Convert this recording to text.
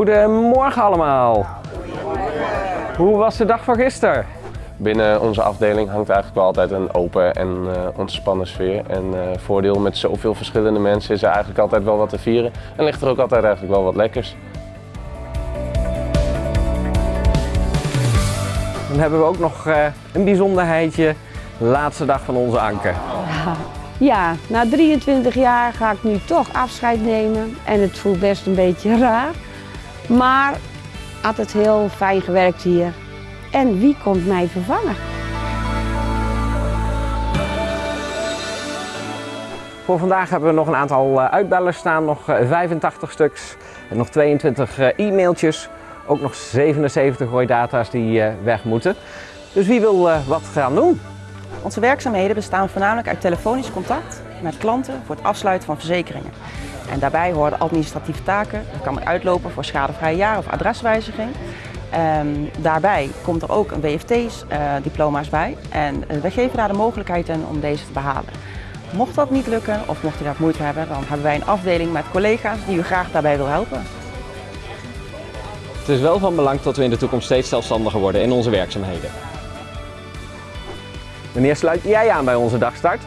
Goedemorgen allemaal. Hoe was de dag van gisteren? Binnen onze afdeling hangt eigenlijk wel altijd een open en uh, ontspannen sfeer. En uh, voordeel met zoveel verschillende mensen is er eigenlijk altijd wel wat te vieren. En ligt er ook altijd eigenlijk wel wat lekkers. Dan hebben we ook nog uh, een bijzonderheidje. Laatste dag van onze anker. Ja. ja, na 23 jaar ga ik nu toch afscheid nemen. En het voelt best een beetje raar. Maar altijd heel fijn gewerkt hier. En wie komt mij vervangen? Voor vandaag hebben we nog een aantal uitbellers staan, nog 85 stuks en nog 22 e-mailtjes. Ook nog 77 rooidata's die weg moeten. Dus wie wil wat gaan doen? Onze werkzaamheden bestaan voornamelijk uit telefonisch contact met klanten voor het afsluiten van verzekeringen. En daarbij horen administratieve taken, dat kan uitlopen voor schadevrije jaar of adreswijziging. Um, daarbij komt er ook een WFT-diploma's uh, bij en we geven daar de mogelijkheid in om deze te behalen. Mocht dat niet lukken of mocht u daar moeite hebben, dan hebben wij een afdeling met collega's die u graag daarbij wil helpen. Het is wel van belang dat we in de toekomst steeds zelfstandiger worden in onze werkzaamheden. Wanneer sluit jij aan bij onze dagstart?